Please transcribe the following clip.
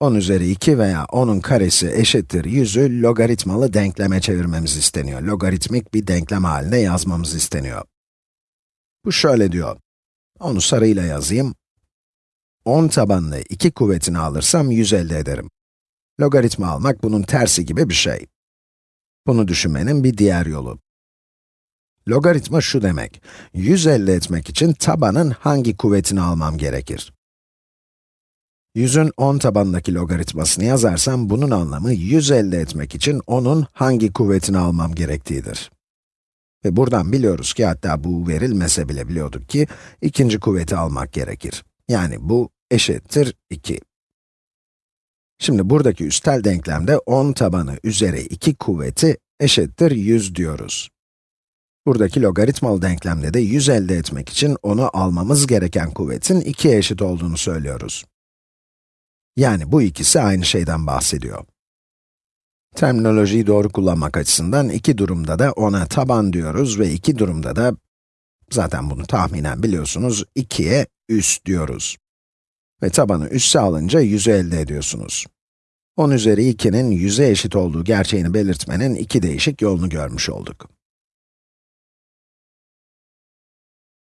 10 üzeri 2 veya 10'un karesi eşittir 100'ü logaritmalı denkleme çevirmemiz isteniyor. Logaritmik bir denklem haline yazmamız isteniyor. Bu şöyle diyor. Onu sarıyla yazayım. 10 tabanlı 2 kuvvetini alırsam 100 elde ederim. Logaritma almak bunun tersi gibi bir şey. Bunu düşünmenin bir diğer yolu. Logaritma şu demek, 100 elde etmek için tabanın hangi kuvvetini almam gerekir? 100'ün 10 tabanındaki logaritmasını yazarsam, bunun anlamı 100 elde etmek için onun hangi kuvvetini almam gerektiğidir. Ve buradan biliyoruz ki, hatta bu verilmese bile biliyorduk ki, ikinci kuvveti almak gerekir. Yani bu eşittir 2. Şimdi buradaki üstel denklemde 10 tabanı üzeri 2 kuvveti eşittir 100 diyoruz. Buradaki logaritmalı denklemde de 100 elde etmek için onu almamız gereken kuvvetin 2'ye eşit olduğunu söylüyoruz. Yani bu ikisi aynı şeyden bahsediyor. Terminolojiyi doğru kullanmak açısından iki durumda da ona taban diyoruz ve iki durumda da, zaten bunu tahminen biliyorsunuz, 2'ye üst diyoruz. Ve tabanı üsse alınca 100'ü elde ediyorsunuz. 10 üzeri 2'nin 100'e eşit olduğu gerçeğini belirtmenin iki değişik yolunu görmüş olduk.